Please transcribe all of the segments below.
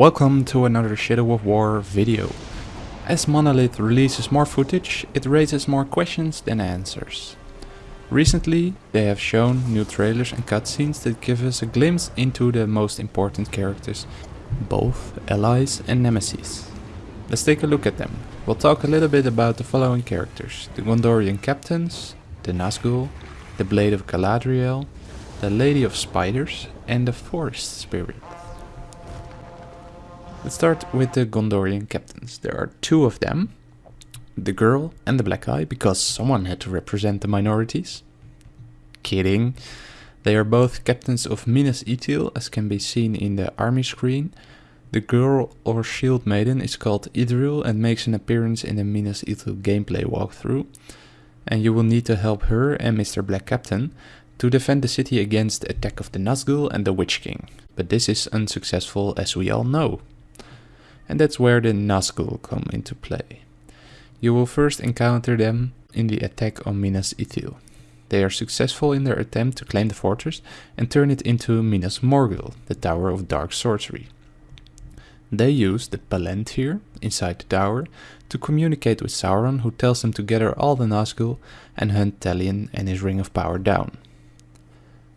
Welcome to another Shadow of War video. As Monolith releases more footage, it raises more questions than answers. Recently, they have shown new trailers and cutscenes that give us a glimpse into the most important characters, both allies and nemesis. Let's take a look at them. We'll talk a little bit about the following characters. The Gondorian captains, the Nazgul, the Blade of Galadriel, the Lady of Spiders and the Forest Spirit. Let's start with the Gondorian captains. There are two of them, the girl and the black eye, because someone had to represent the minorities. Kidding. They are both captains of Minas Ithil, as can be seen in the army screen. The girl or shield maiden is called Idril and makes an appearance in the Minas Ithil gameplay walkthrough. And you will need to help her and Mr. Black Captain to defend the city against the attack of the Nazgul and the Witch King. But this is unsuccessful as we all know and that's where the Nazgul come into play. You will first encounter them in the attack on Minas Ithil. They are successful in their attempt to claim the fortress and turn it into Minas Morgul, the Tower of Dark Sorcery. They use the Palantir inside the tower to communicate with Sauron who tells them to gather all the Nazgul and hunt Talion and his Ring of Power down.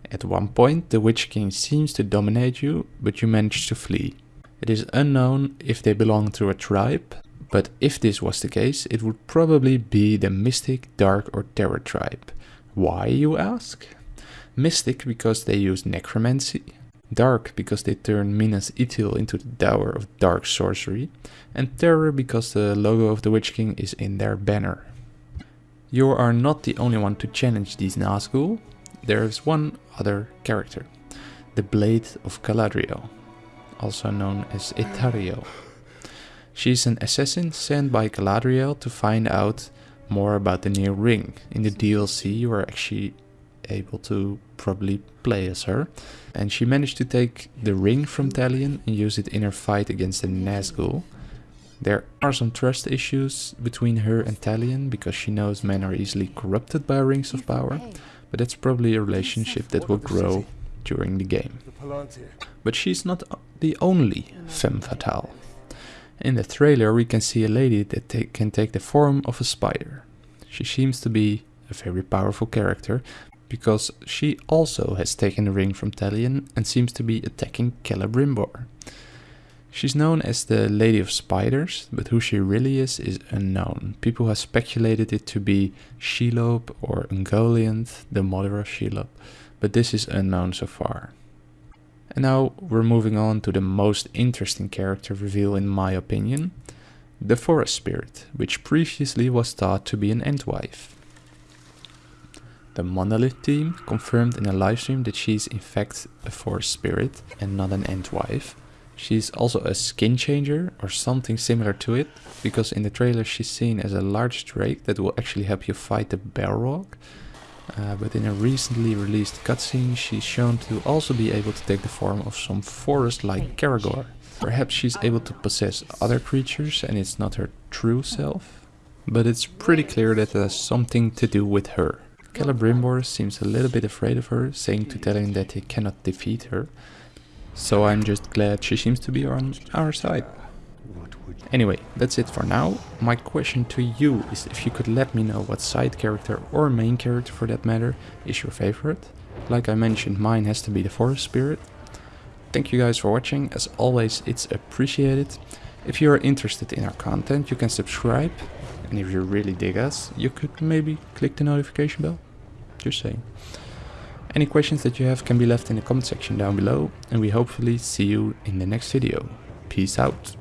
At one point the Witch King seems to dominate you, but you manage to flee. It is unknown if they belong to a tribe, but if this was the case, it would probably be the Mystic, Dark or Terror tribe. Why, you ask? Mystic because they use necromancy, Dark because they turn Minas Ithil into the Tower of Dark Sorcery, and Terror because the logo of the Witch King is in their banner. You are not the only one to challenge these Nazgul, there is one other character, the Blade of Galadriel also known as Eltariel. She's an assassin sent by Galadriel to find out more about the new ring. In the DLC you are actually able to probably play as her. And she managed to take the ring from Talion and use it in her fight against the Nazgul. There are some trust issues between her and Talion because she knows men are easily corrupted by rings of power. But that's probably a relationship that will grow during the game. But she's not the only femme fatale. In the trailer we can see a lady that ta can take the form of a spider. She seems to be a very powerful character because she also has taken the ring from Talion and seems to be attacking Celebrimbor. She's known as the Lady of Spiders, but who she really is is unknown. People have speculated it to be Shelob or Ungoliant, the mother of Shelob, but this is unknown so far. And now we're moving on to the most interesting character reveal in my opinion, the Forest Spirit, which previously was thought to be an Entwife. The Monolith team confirmed in a livestream that she's in fact a Forest Spirit and not an Entwife. She's also a skin changer or something similar to it, because in the trailer she's seen as a large drake that will actually help you fight the Balrog, uh, but in a recently released cutscene she's shown to also be able to take the form of some forest like Caragor. Perhaps she's able to possess other creatures and it's not her true self. But it's pretty clear that it has something to do with her. Celebrimbor seems a little bit afraid of her, saying to Talion that he cannot defeat her. So I'm just glad she seems to be on our side. Anyway, that's it for now. My question to you is if you could let me know what side character or main character for that matter is your favorite. Like I mentioned, mine has to be the Forest Spirit. Thank you guys for watching. As always, it's appreciated. If you are interested in our content, you can subscribe. And if you really dig us, you could maybe click the notification bell. Just saying. Any questions that you have can be left in the comment section down below. And we hopefully see you in the next video. Peace out.